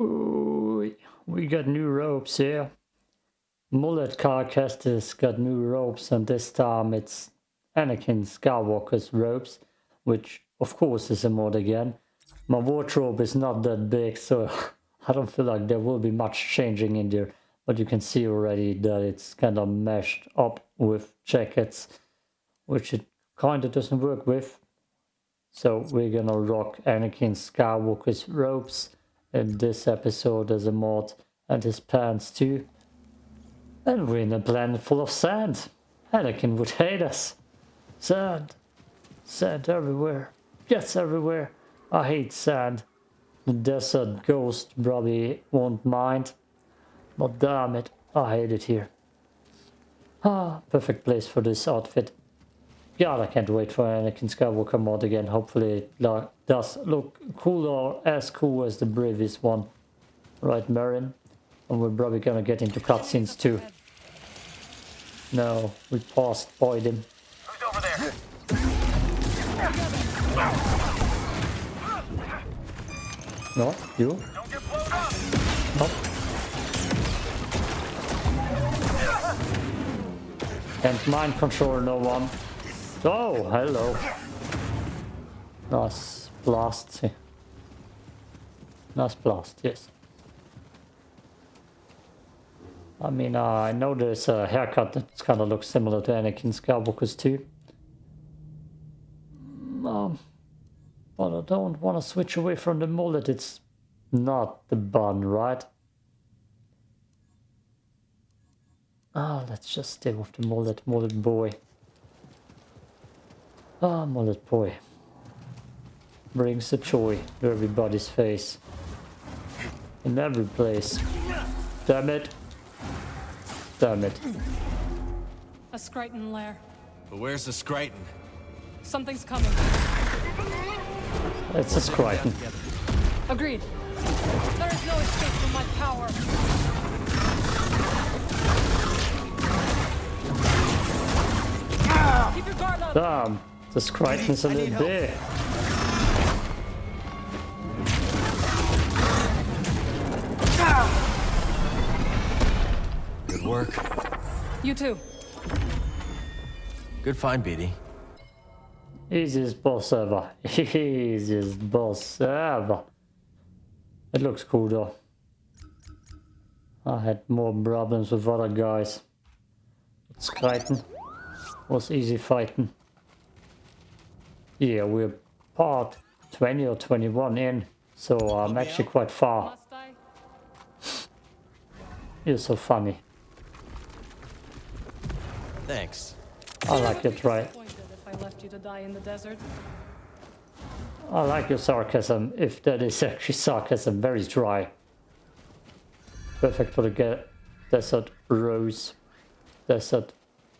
Ooh, we got new ropes here. Mullet Cal Kestis got new ropes and this time it's Anakin Skywalker's ropes, which of course is a mod again. My wardrobe is not that big so I don't feel like there will be much changing in there. But you can see already that it's kind of meshed up with jackets, which it kind of doesn't work with. So we're gonna rock Anakin Skywalker's robes in this episode as a mod and his pants too. And we're in a planet full of sand. Anakin would hate us. Sand. Sand everywhere. Yes, everywhere. I hate sand. The desert ghost probably won't mind. But damn it, I hate it here. Ah, perfect place for this outfit. God, I can't wait for Anakin Skywalker mod again. Hopefully it does look cooler, as cool as the previous one. Right, Merrin? And we're probably gonna get into cutscenes too. No, we passed Boyd Who's over there? No, you? Don't get blown up! Nope. Can't mind control no one. Oh, hello. Nice blast. Nice blast, yes. I mean, uh, I know there's a haircut that kind of looks similar to Anakin Skywalker's too. Um, but I don't want to switch away from the mullet. It's not the bun, right? Ah, let's just stay with the mullet, mullet boy. Ah, mullet boy. Brings the joy to everybody's face. In every place. Damn it. Damn it. A Skriton lair. But where's the Skriton? Something's coming. It's a Skriton. Agreed. There is no escape from my power. Keep your guard up. Damn. The Skriton is a little big. You too. Good find, BD. Easiest boss ever. Easiest boss ever. It looks cool though. I had more problems with other guys. Skriton was easy fighting. Yeah, we're part 20 or 21 in, so I'm actually quite far. You're so funny. Thanks. I like it, right? If I left you to die in the desert. I like your sarcasm, if that is actually sarcasm, very dry. Perfect for the ge- desert rose. Desert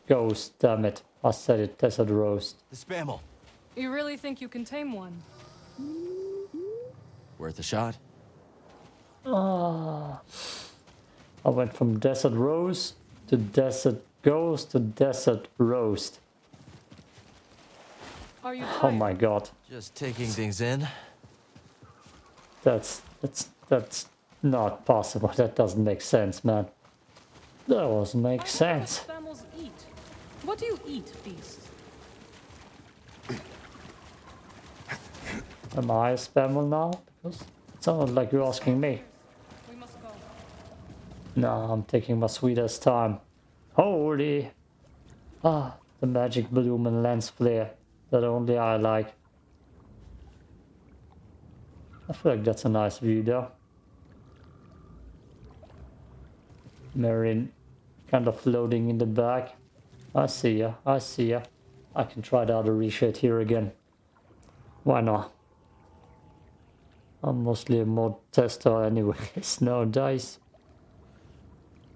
ghost, damn it. I said it, desert rose. The Spamel. You really think you can tame one? Worth a shot? Ah. I went from desert rose to desert ghost to desert roast. Are you Oh my god. Just taking things in. That's that's that's not possible. That doesn't make sense, man. That doesn't make I sense. What eat? What do you eat, beast? Am I a spammer now? Because it sounded like you're asking me. We must go. No, I'm taking my sweetest time. Holy! Ah, the magic bloom and lens flare that only I like. I feel like that's a nice view though. Merrin kind of floating in the back. I see ya, I see ya. I can try the other reshade here again. Why not? I'm mostly a mod tester anyway. anyways dice.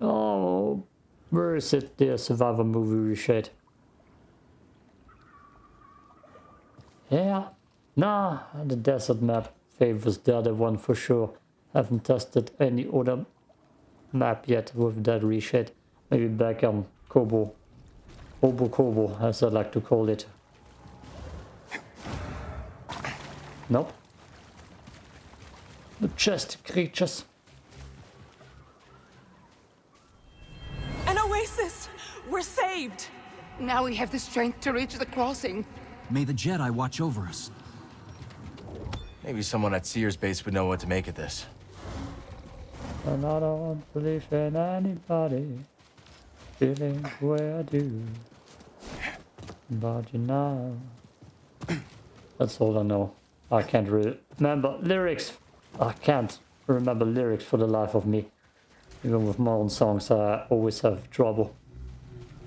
Oh, where is it? The Survivor movie reshade. Yeah, nah, the desert map favors the other one for sure. Haven't tested any other map yet with that reshade. Maybe back on Koboh. Koboh Koboh, as I like to call it. Nope. Majestic creatures. Saved! Now we have the strength to reach the crossing. May the Jedi watch over us. Maybe someone at Cere's base would know what to make of this. And I don't believe in anybody feeling the way I do. But you know. That's all I know. I can't re remember lyrics. I can't remember lyrics for the life of me. Even with my own songs, I always have trouble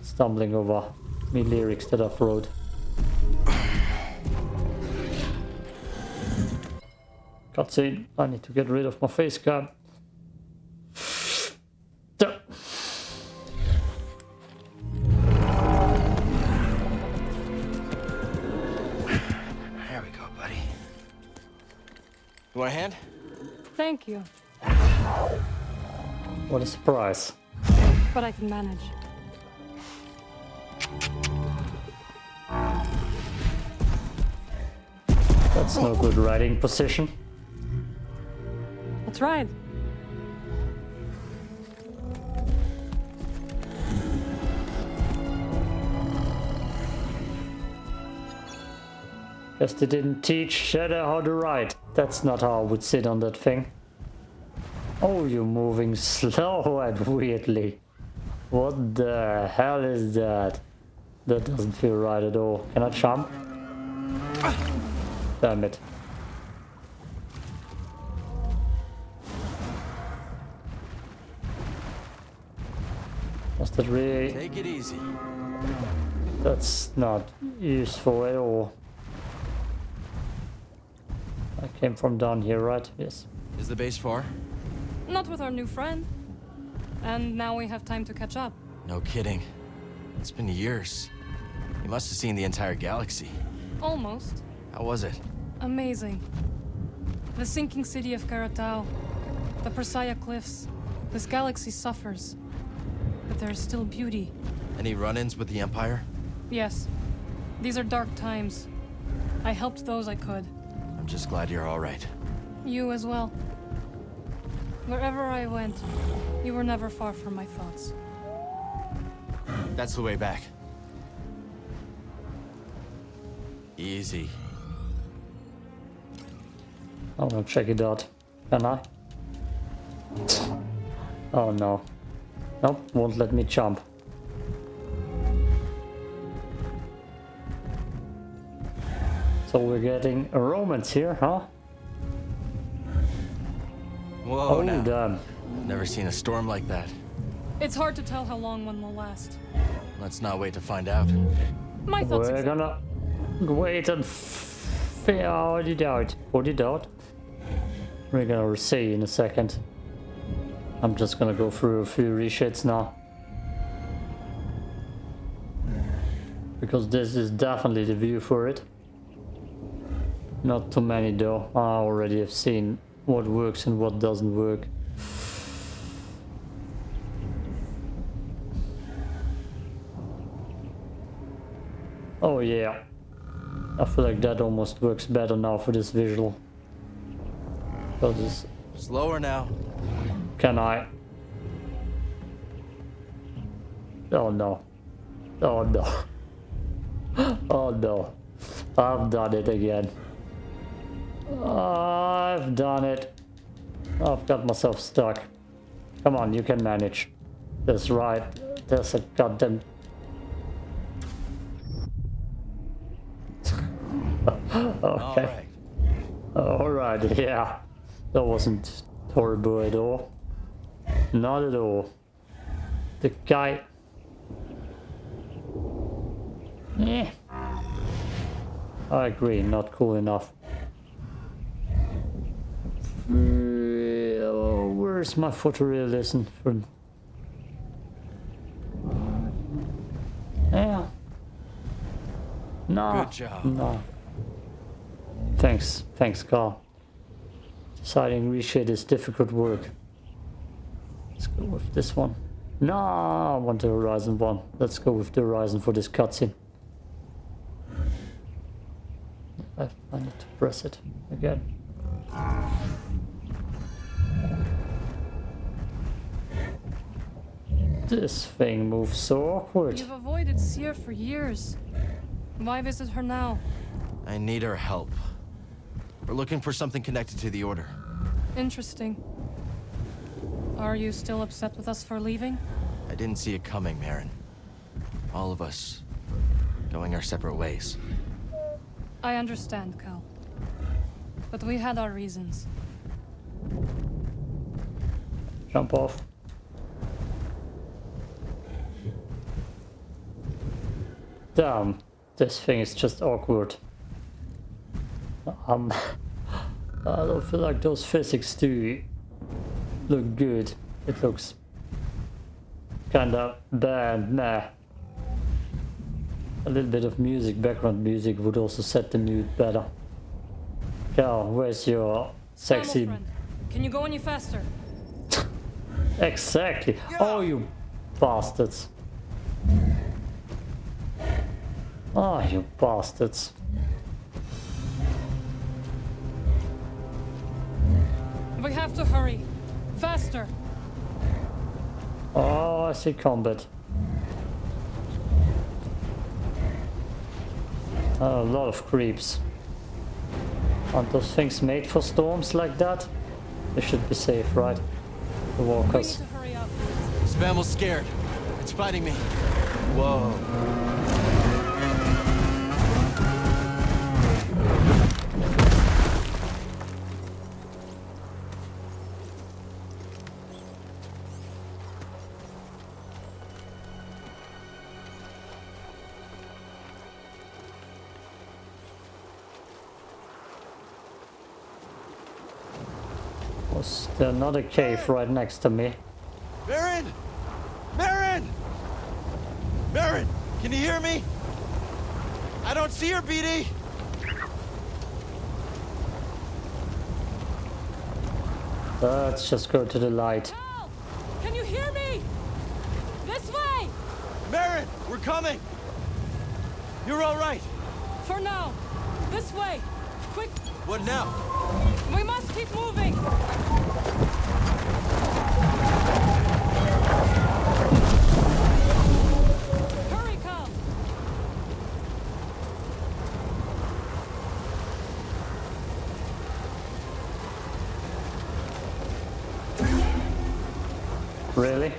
stumbling over me lyrics that I've wrote. Cutscene. I need to get rid of my face cam. Duh. There we go, buddy. You want a hand? Thank you, What a surprise. but I can manage. That's no good riding position. That's right. Guess they didn't teach Shadow how to ride. That's not how I would sit on that thing. Oh, you're moving slow and weirdly. What the hell is that? That doesn't feel right at all. Can I jump? Damn it. Was that really... Take it easy. That's not useful at all. I came from down here, right? Yes. Is the base far? Not with our new friend. And now we have time to catch up. No kidding. It's been years. You must have seen the entire galaxy. Almost. How was it? Amazing. The sinking city of Karatao, the Persaya cliffs. This galaxy suffers. But there is still beauty. Any run-ins with the Empire? Yes, these are dark times. I helped those I could. I'm just glad you're all right. You as well. Wherever I went, you were never far from my thoughts. That's the way back. Easy. Oh, I'm gonna check it out. Can I? Oh no. Nope, won't let me jump. So we're getting a romance here, huh? Whoa, Oh, now. damn. Never seen a storm like that. It's hard to tell how long one will last. Let's not wait to find out. My thoughts. We're exa- gonna wait and figure it out. Put it out. We're gonna see in a second. I'm just gonna go through a few reshades now. Because this is definitely the view for it. Not too many though. I already have seen what works and what doesn't work. Oh yeah. I feel like that almost works better now for this visual. Because Slower now. can I? Oh no. Oh no. Oh no. I've done it again. I've done it. I've got myself stuck. Come on, you can manage. That's right. There's a goddamn All Okay. right. Alright, yeah. That wasn't horrible at all. Not at all. The guy... Yeah. I agree, not cool enough. Where's my photorealism for... Yeah. No. Good job. No. Thanks, thanks, Carl. Deciding reshade is difficult work. Let's go with this one. No, I want the Horizon one. Let's go with the Horizon for this cutscene. I, I need to press it again. This thing moves so awkward. You've avoided Cere for years. Why visit her now? I need her help. We're looking for something connected to the Order. Interesting. Are you still upset with us for leaving? I didn't see it coming, Merrin. All of us going our separate ways. I understand, Cal. But we had our reasons. Jump off. Damn, this thing is just awkward. Um, I don't feel like those physics do look good. It looks kinda bad, nah. A little bit of music, background music would also set the mood better. Cal, where's your sexy... Can you go any faster? Exactly. Oh, you bastards. Oh, you bastards. We have to hurry. Faster! Oh, I see combat. a lot of creeps. Aren't those things made for storms like that? They should be safe, right? The We need walkers. to hurry up. Spamel's scared. It's fighting me. Whoa. Was there another cave right next to me? Merrin! Merrin! Merrin! Can you hear me? I don't see her, BD! Let's just go to the light. Cal! Can you hear me? This way! Merrin! We're coming! You're all right! For now. This way. Quick, What now? We must keep moving. Hurry. Really?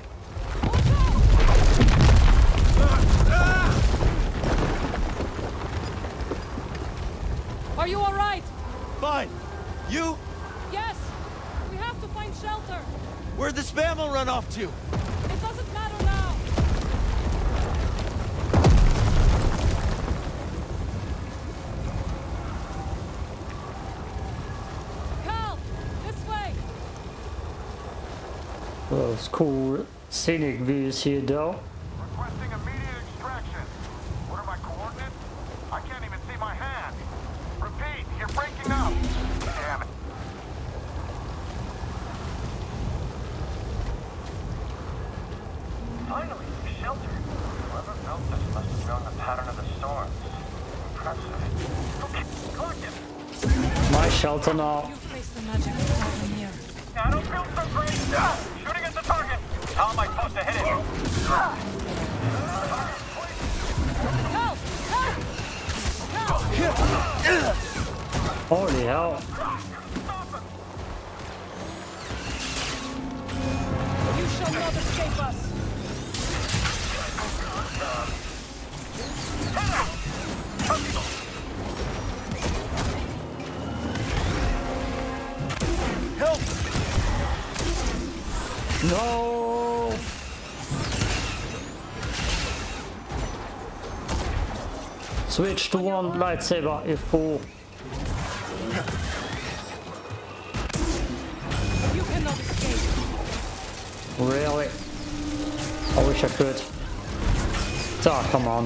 Are you all right? Fine! You? Yes. We have to find shelter. Where'd the Spamel run? It doesn't matter now. Cal, this way. Those cool scenic views here though. Holy hell. You shall not escape us. Help! No! Switch to one lightsaber if fool. Ah, come on.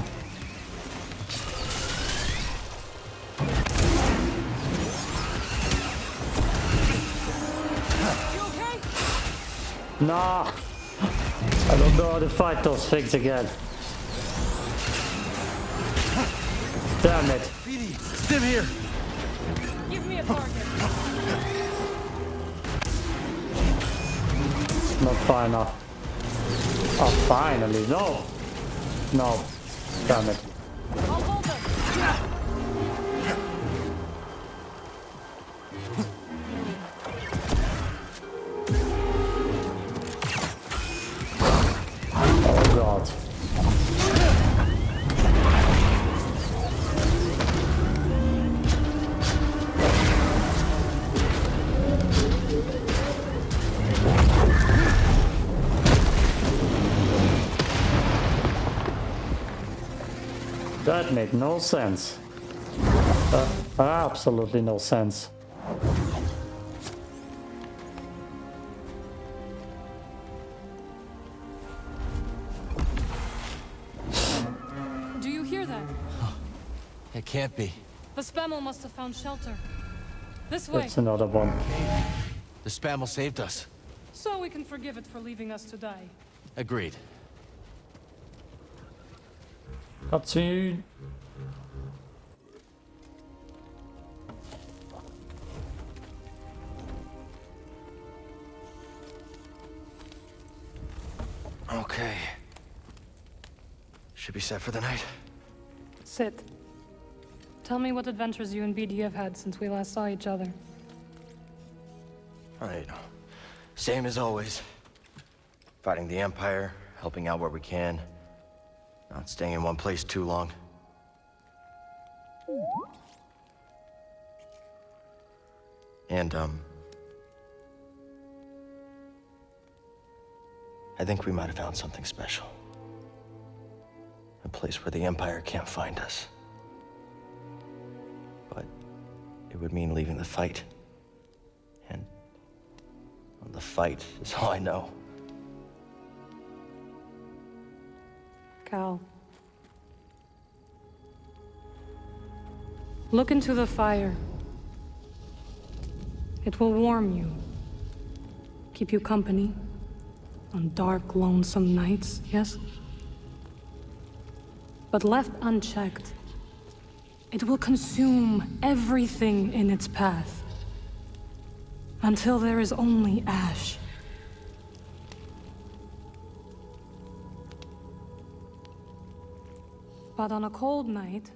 You okay? Nah! I don't know how to fight those things again. Damn it. BD! Stim here! Give me a target. Not far enough. Oh, finally. No. No. Damn it. That made no sense. Uh, absolutely no sense. Do you hear that? It can't be. The Spamel must have found shelter. This way, It's another one. The Spamel saved us. so we can forgive it for leaving us to die. Agreed. Cutscene. Okay. Should be set for the night. Sit. Tell me what adventures you and BD have had since we last saw each other. All right. Same as always. Fighting the Empire, helping out where we can. Not staying in one place too long. And, um... I think we might have found something special. A place where the Empire can't find us. But it would mean leaving the fight. And the fight is all I know. Cal. Look into the fire. It will warm you. Keep you company. On dark, lonesome nights, yes? But left unchecked, it will consume everything in its path. Until there is only ash. But on a cold night,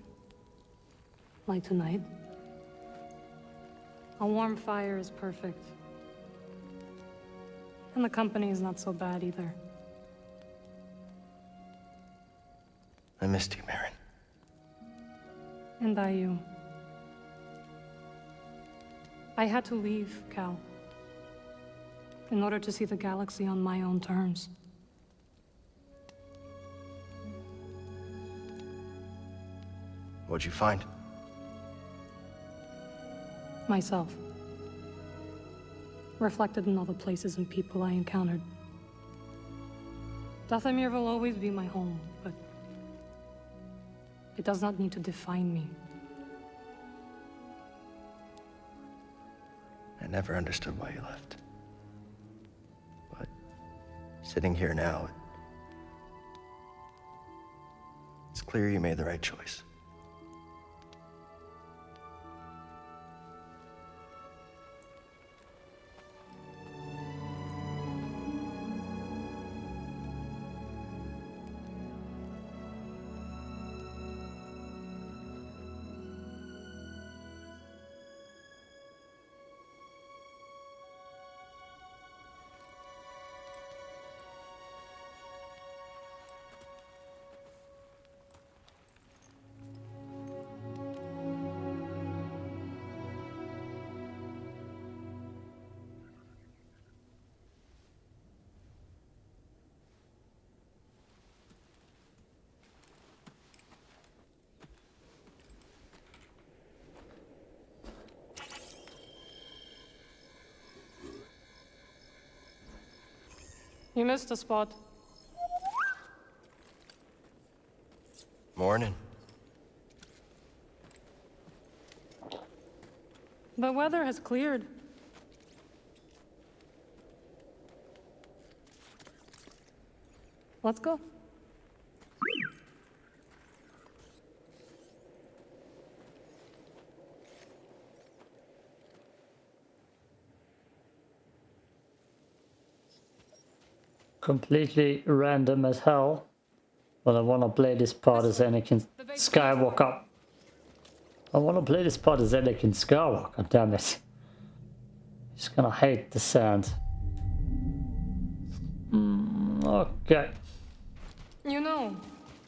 like tonight, a warm fire is perfect. And the company is not so bad either. I missed you, Merrin. And I you. I had to leave, Cal. In order to see the galaxy on my own terms. What'd you find? Myself. Reflected in all the places and people I encountered. Dathomir will always be my home, but it does not need to define me. I never understood why you left. But sitting here now, it's clear you made the right choice. You missed a spot. Morning. The weather has cleared. Let's go. Completely random as hell. But I wanna play this part as Anakin Skywalker. I wanna play this part as Anakin Skywalker, damn it. He's gonna hate the sand. Mm, okay. You know,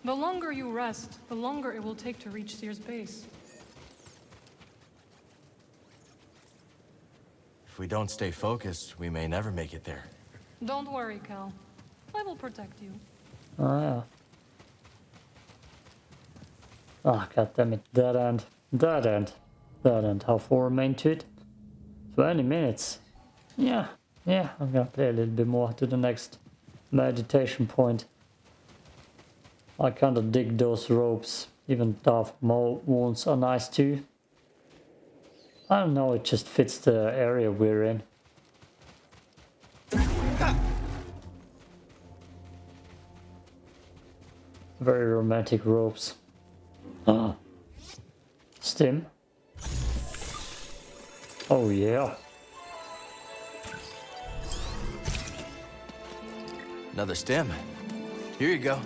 the longer you rest, the longer it will take to reach Cere's base. If we don't stay focused, we may never make it there. Don't worry, Cal. I will protect you. Oh yeah. Ah, god damn it. Dead end. Dead end. Dead end. How far remain to it? 20 minutes. Yeah. Yeah, I'm gonna play a little bit more to the next meditation point. I kinda dig those ropes. Even Darth Maul wounds are nice too. I don't know, it just fits the area we're in. Very romantic ropes. Ah. Stim. Oh yeah. Another stem. Here you go.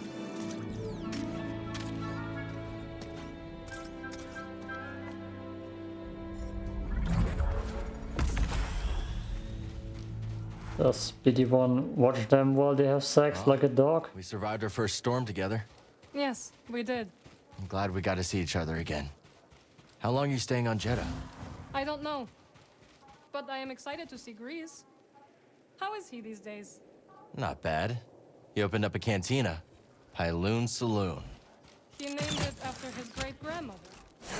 Does BD1 watch them while they have sex like a dog? We survived our first storm together. Yes, we did. I'm glad we got to see each other again. How long are you staying on Jedha? I don't know. But I am excited to see Greez. How is he these days? Not bad. He opened up a cantina. Pyloon Saloon. He named it after his great grandmother.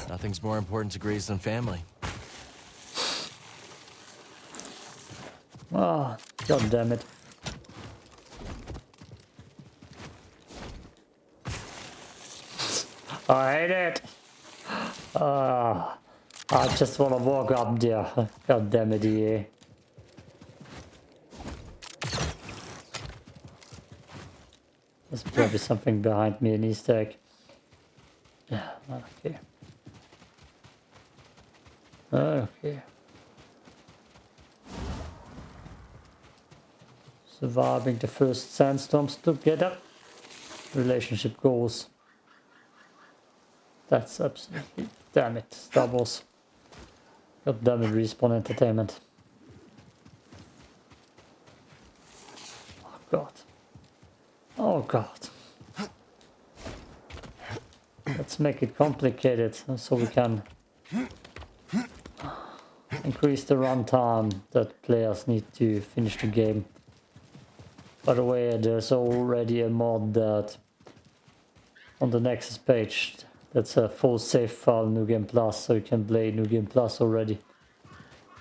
Nothing's more important to Greez than family. Ah, god damn it. I hate it. Ah, I just want to walk up there. God damn it, EA. There's probably something behind me in Easter egg. Yeah, okay. Okay. Surviving the first sandstorms together. Relationship goals. That's absolutely damn it, Wars. God damn it, Respawn Entertainment. Oh god. Oh god. Let's make it complicated so we can increase the runtime that players need to finish the game. By the way, there's already a mod that on the Nexus page that's a full save file New Game Plus, so you can play New Game Plus already.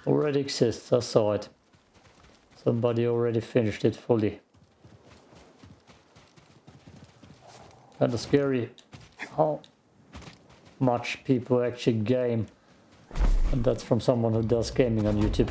Already exists, I saw it. Somebody already finished it fully. Kinda scary how much people actually game. And that's from someone who does gaming on YouTube.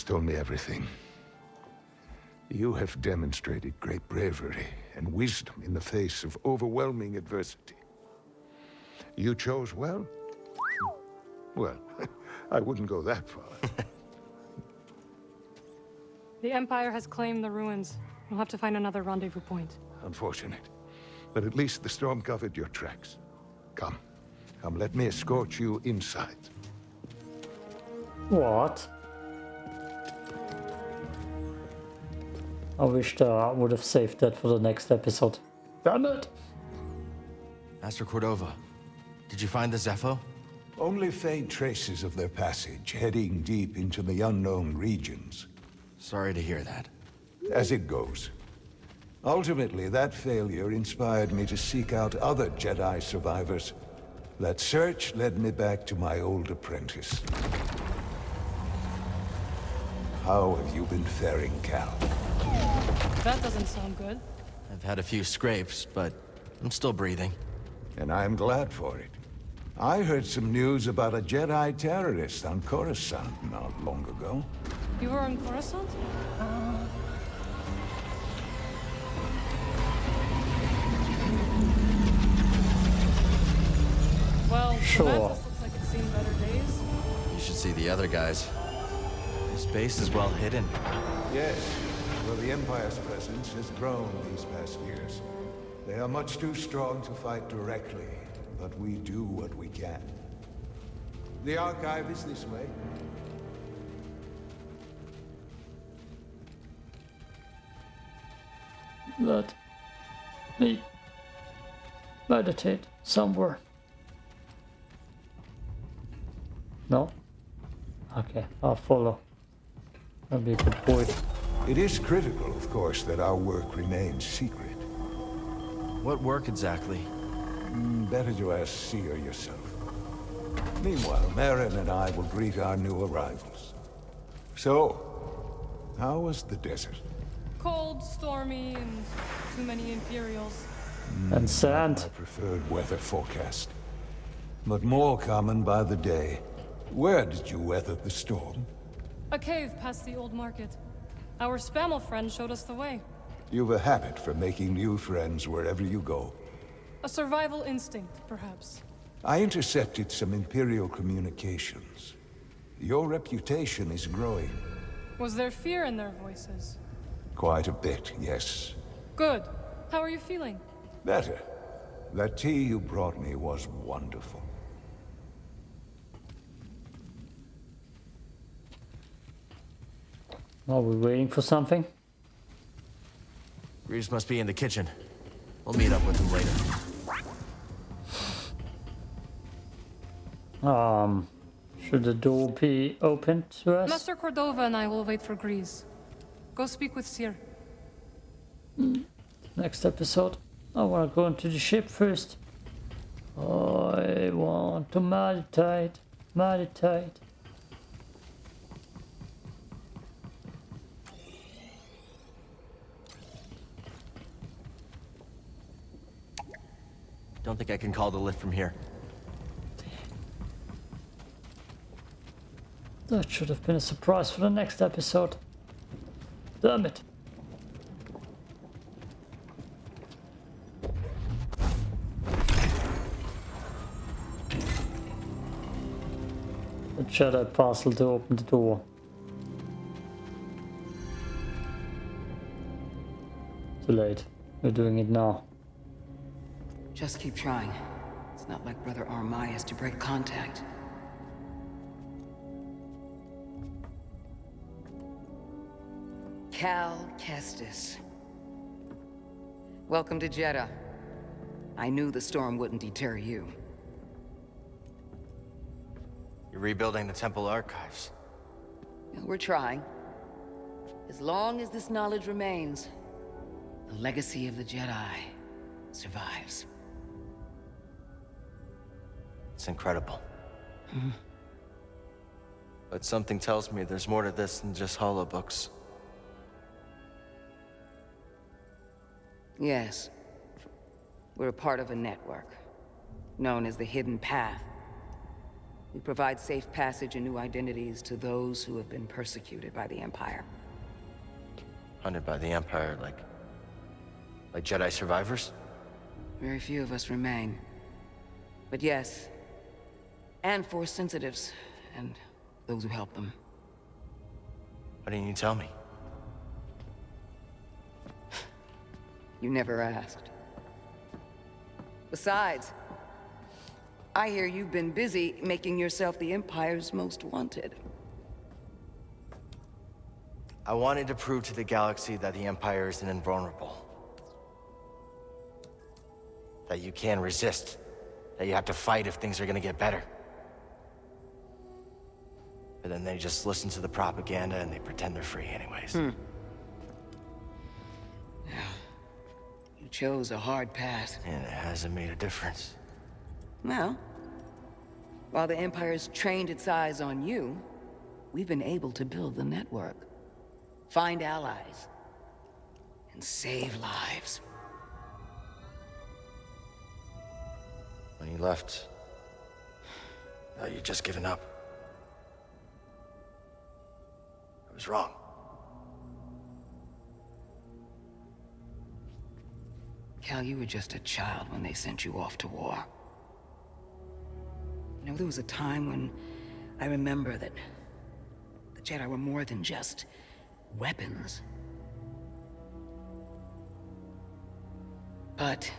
Cere told me everything. You have demonstrated great bravery and wisdom in the face of overwhelming adversity. You chose well? Well, I wouldn't go that far. The Empire has claimed the ruins. We'll have to find another rendezvous point. Unfortunate. But at least the storm covered your tracks. Come. Come, let me escort you inside. What? I wished uh, I would have saved that for the next episode. Damn it! Master Cordova, did you find the Zeffo? Only faint traces of their passage, heading deep into the unknown regions. Sorry to hear that. As it goes. Ultimately, that failure inspired me to seek out other Jedi survivors. That search led me back to my old apprentice. How have you been faring, Cal? That doesn't sound good. I've had a few scrapes, but I'm still breathing. And I'm glad for it. I heard some news about a Jedi terrorist on Coruscant not long ago. You were on Coruscant? Uh-huh. Well, Sure. the Mantis looks like it's seen better days. You should see the other guys. This base is well hidden. Yes, the Empire's presence has grown these past years. They are much too strong to fight directly, but we do what we can. The Archive is this way. Let me meditate somewhere. No? Okay, I'll follow. That'll be a good point. It is critical, of course, that our work remains secret. What work exactly? Mm, Better to ask Cere yourself. Meanwhile, Merrin and I will greet our new arrivals. So, how was the desert? Cold, stormy, and too many Imperials. And sand. I preferred weather forecast. But more common by the day. Where did you weather the storm? A cave past the old market. Our Spamel friend showed us the way. You've a habit for making new friends wherever you go. A survival instinct, perhaps. I intercepted some Imperial communications. Your reputation is growing. Was there fear in their voices? Quite a bit, yes. Good. How are you feeling? Better. That tea you brought me was wonderful. Are we waiting for something? Reeves must be in the kitchen. We'll meet up with him later. Um, should the door be open to us? Master Cordova and I will wait for Greez. Go speak with Cere. Next episode. I want to go into the ship first. I want to meditate, meditate. Don't think I can call the lift from here. That should have been a surprise for the next episode. Damn it. The Jedi parcel to open the door. Too late. We're doing it now. Just keep trying. It's not like Brother Armai has to break contact. Cal Kestis. Welcome to Jedha. I knew the storm wouldn't deter you. You're rebuilding the temple archives. We're trying. As long as this knowledge remains, the legacy of the Jedi survives. It's incredible. Mm-hmm. But something tells me there's more to this than just holobooks. Yes. We're a part of a network, known as the Hidden Path. We provide safe passage and new identities to those who have been persecuted by the Empire. Hunted by the Empire, like... Like Jedi survivors? Very few of us remain. But yes, and for sensitives, and those who help them. Why didn't you tell me? You never asked. Besides, I hear you've been busy making yourself the Empire's most wanted. I wanted to prove to the galaxy that the Empire isn't invulnerable. That you can resist. That you have to fight if things are gonna get better. But then they just listen to the propaganda and they pretend they're free anyways. Hmm. You chose a hard path. And it hasn't made a difference. Well, While the Empire's trained its eyes on you, we've been able to build the network. Find allies. And save lives. When you left, you just given up. Was wrong. Cal, you were just a child when they sent you off to war. You know, there was a time when I remember that the Jedi were more than just weapons. But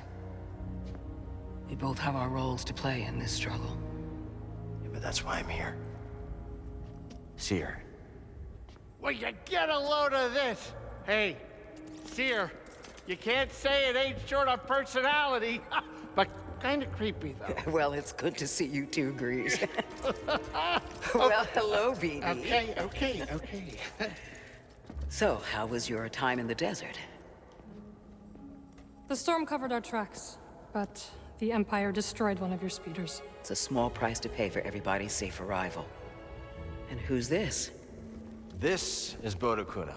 we both have our roles to play in this struggle. Yeah, but that's why I'm here. See Cere, Will you get a load of this? Hey, Cere, you can't say it ain't short of personality, but kind of creepy though. Well, it's good to see you too, Greez. well, hello, BD. Okay, okay, okay. So, how was your time in the desert? The storm covered our tracks, but the Empire destroyed one of your speeders. It's a small price to pay for everybody's safe arrival. And who's this? This is Bode Akuna.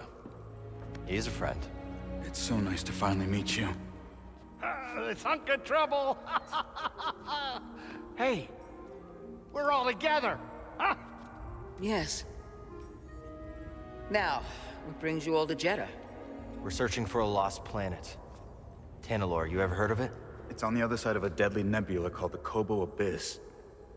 He's a friend. It's so nice to finally meet you. Uh, this hunk of trouble. hey, we're all together. Huh? Yes. Now, what brings you all to Jedha? We're searching for a lost planet. Tanalorr, you ever heard of it? It's on the other side of a deadly nebula called the Koboh Abyss.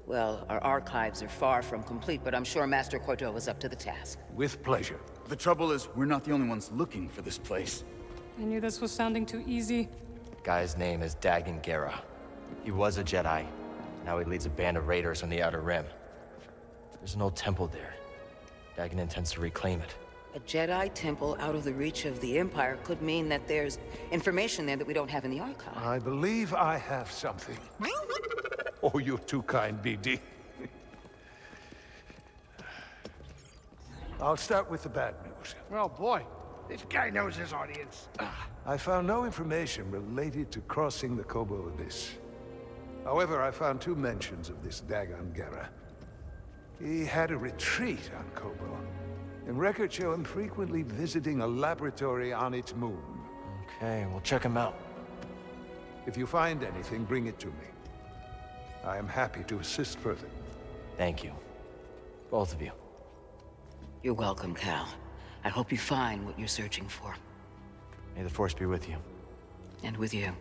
Well, our archives are far from complete, but I'm sure Master Cordova's up to the task. With pleasure. The trouble is, we're not the only ones looking for this place. I knew this was sounding too easy. Guy's name is Dagan Gera. He was a Jedi. Now he leads a band of raiders on the Outer Rim. There's an old temple there. Dagan intends to reclaim it. A Jedi temple out of the reach of the Empire could mean that there's information there that we don't have in the archive. I believe I have something. Oh, you're too kind, BD. I'll start with the bad news. Well, boy, this guy knows his audience. I found no information related to crossing the Koboh Abyss. However, I found two mentions of this Dagan Gera. He had a retreat on Koboh, and records show him frequently visiting a laboratory on its moon. Okay, we'll check him out. If you find anything, bring it to me. I am happy to assist further. Thank you. Both of you. You're welcome, Cal. I hope you find what you're searching for. May the Force be with you. And with you.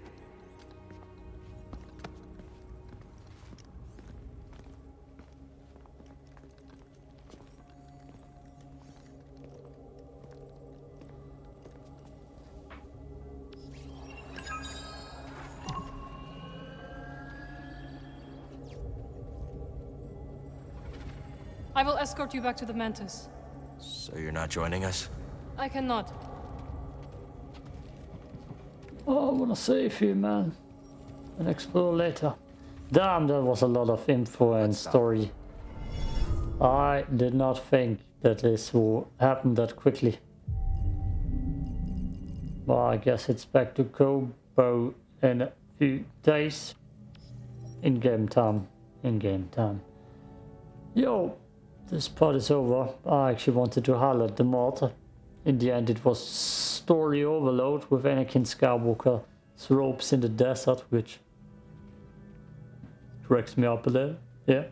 I will escort you back to the Mantis. So you're not joining us? I cannot. Oh, I wanna save you, man. And explore later. Damn, that was a lot of info and story. I did not think that this will happen that quickly. Well, I guess it's back to Koboh in a few days. In game time. In game time. Yo, this part is over. I actually wanted to highlight the mod. In the end, it was story overload with Anakin Skywalker's ropes in the desert, which cracks me up a little. Yeah.